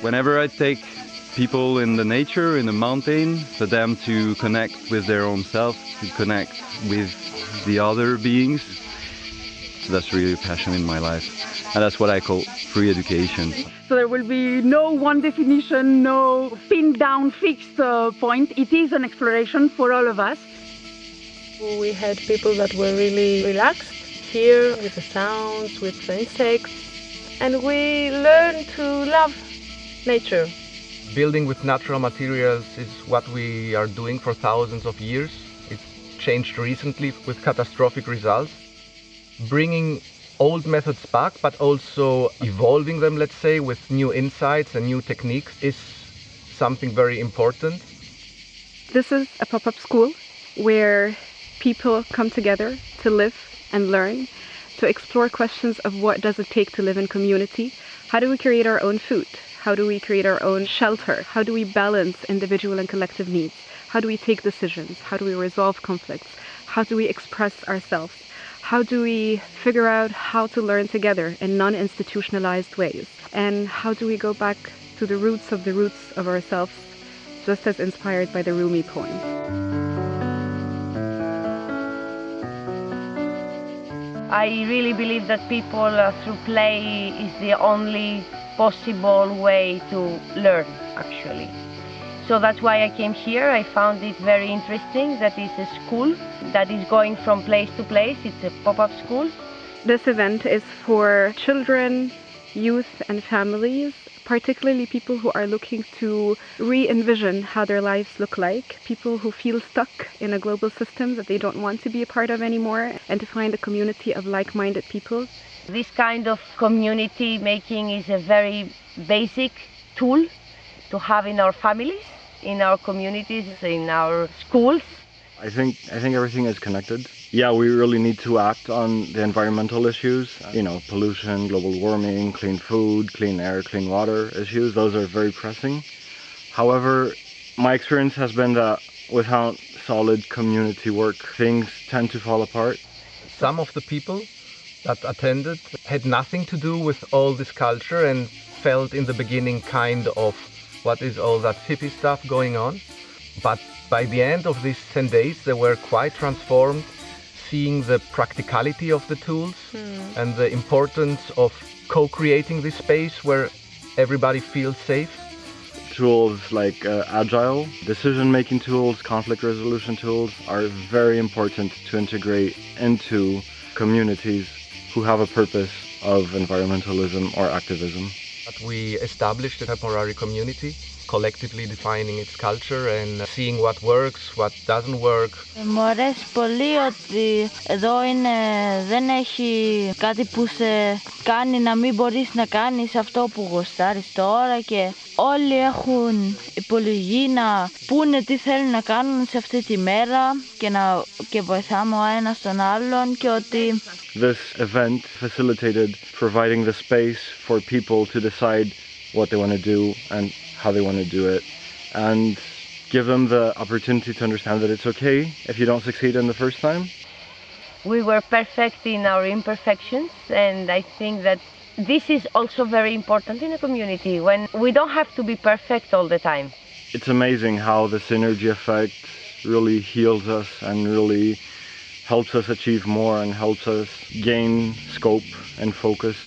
Whenever I take people in the nature, in the mountain, for them to connect with their own self, to connect with the other beings, that's really a passion in my life. And that's what I call free education. So there will be no one definition, no pinned down fixed uh, point. It is an exploration for all of us. We had people that were really relaxed here with the sounds, with the insects, and we learned to love nature. Building with natural materials is what we are doing for thousands of years. It's changed recently with catastrophic results. Bringing old methods back, but also evolving them, let's say, with new insights and new techniques is something very important. This is a pop-up school where people come together to live and learn, to explore questions of what does it take to live in community, how do we create our own food, how do we create our own shelter, how do we balance individual and collective needs, how do we take decisions, how do we resolve conflicts, how do we express ourselves, how do we figure out how to learn together in non-institutionalized ways? And how do we go back to the roots of the roots of ourselves, just as inspired by the Rumi poem? I really believe that people uh, through play is the only possible way to learn actually. So that's why I came here. I found it very interesting that it's a school that is going from place to place. It's a pop-up school. This event is for children, youth and families, particularly people who are looking to re-envision how their lives look like, people who feel stuck in a global system that they don't want to be a part of anymore, and to find a community of like-minded people. This kind of community making is a very basic tool to have in our families in our communities, in our schools. I think I think everything is connected. Yeah, we really need to act on the environmental issues. You know, pollution, global warming, clean food, clean air, clean water issues. Those are very pressing. However, my experience has been that without solid community work, things tend to fall apart. Some of the people that attended had nothing to do with all this culture and felt in the beginning kind of what is all that hippie stuff going on. But by the end of these 10 days, they were quite transformed, seeing the practicality of the tools mm. and the importance of co-creating this space where everybody feels safe. Tools like uh, agile, decision-making tools, conflict resolution tools are very important to integrate into communities who have a purpose of environmentalism or activism. We established a temporary community collectively defining its culture and seeing what works, what doesn't work. Μου αρέσει πολύ ότι εδώ είναι, δεν έχει κάτι που σε κάνει να μην μπορείς να κάνεις αυτό που γοστάρεις τώρα και όλοι έχουν υπολογή να πούνε τι θέλουν να κάνουν σε αυτή τη μέρα και, να, και βοηθάμε ο ένας τον άλλον και ότι This event facilitated providing the space for people to decide what they want to do and how they want to do it and give them the opportunity to understand that it's okay if you don't succeed in the first time. We were perfect in our imperfections and I think that this is also very important in a community when we don't have to be perfect all the time. It's amazing how the synergy effect really heals us and really helps us achieve more and helps us gain scope and focus.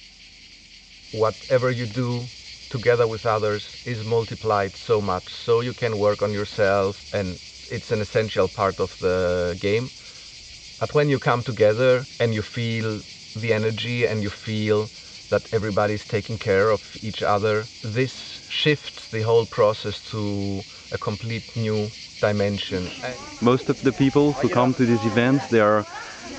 Whatever you do together with others is multiplied so much so you can work on yourself and it's an essential part of the game but when you come together and you feel the energy and you feel that everybody is taking care of each other this shifts the whole process to a complete new dimension most of the people who come to these events they are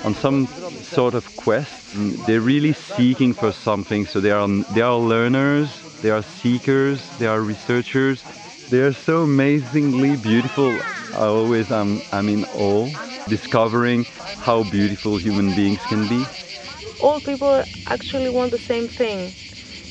on some sort of quest they're really seeking for something so they are they are learners they are seekers, they are researchers. They are so amazingly beautiful. I always am I'm in awe, discovering how beautiful human beings can be. All people actually want the same thing,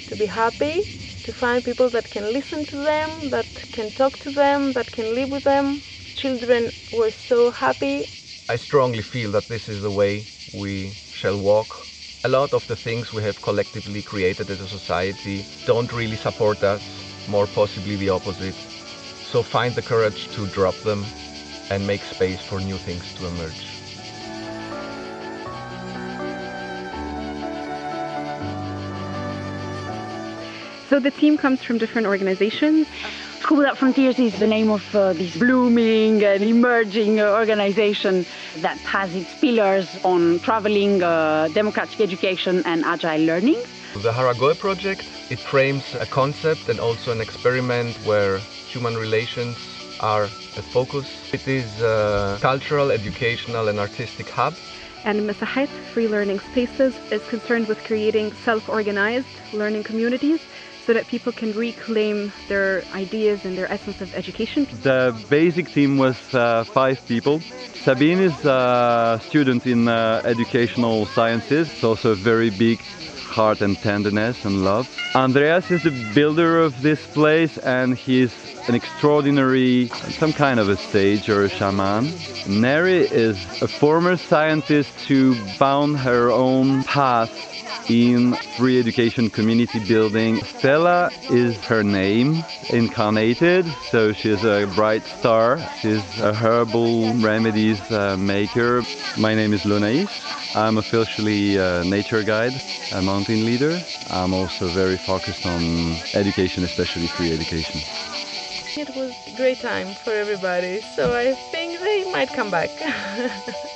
to be happy, to find people that can listen to them, that can talk to them, that can live with them. Children were so happy. I strongly feel that this is the way we shall walk a lot of the things we have collectively created as a society don't really support us more possibly the opposite. So find the courage to drop them and make space for new things to emerge. So the team comes from different organizations. School Without Frontiers is the name of uh, this blooming and emerging uh, organization that has its pillars on traveling, uh, democratic education, and agile learning. The Haragoe project, it frames a concept and also an experiment where human relations are a focus. It is a cultural, educational, and artistic hub. And Mesahait Free Learning Spaces is concerned with creating self-organized learning communities so that people can reclaim their ideas and their essence of education. The basic team was uh, five people. Sabine is a student in uh, educational sciences, it's also a very big heart and tenderness and love. Andreas is the builder of this place and he's an extraordinary, some kind of a sage or a shaman. Neri is a former scientist who found her own path in free education community building. Stella is her name, incarnated, so she's a bright star. She's a herbal remedies uh, maker. My name is Lonais. I'm officially a nature guide, a mountain leader. I'm also very focused on education, especially free education. It was a great time for everybody, so I think they might come back.